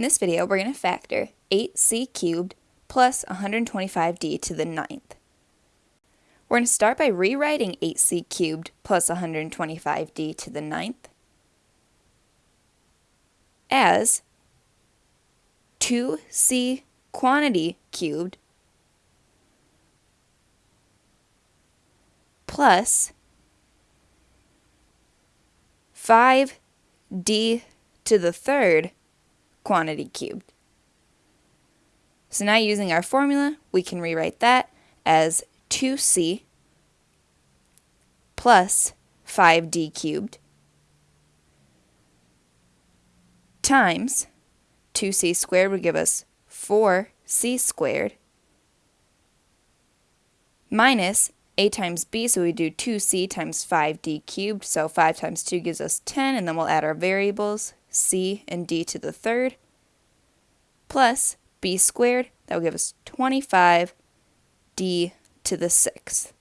In this video, we're going to factor 8c cubed plus 125d to the ninth. We're going to start by rewriting 8c cubed plus 125d to the ninth as 2c quantity cubed plus 5d to the third quantity cubed. So now using our formula, we can rewrite that as 2c plus 5d cubed times 2c squared would give us 4c squared minus a times b, so we do 2c times 5d cubed, so 5 times 2 gives us 10, and then we'll add our variables, c and d to the third, plus b squared, that will give us 25d to the sixth.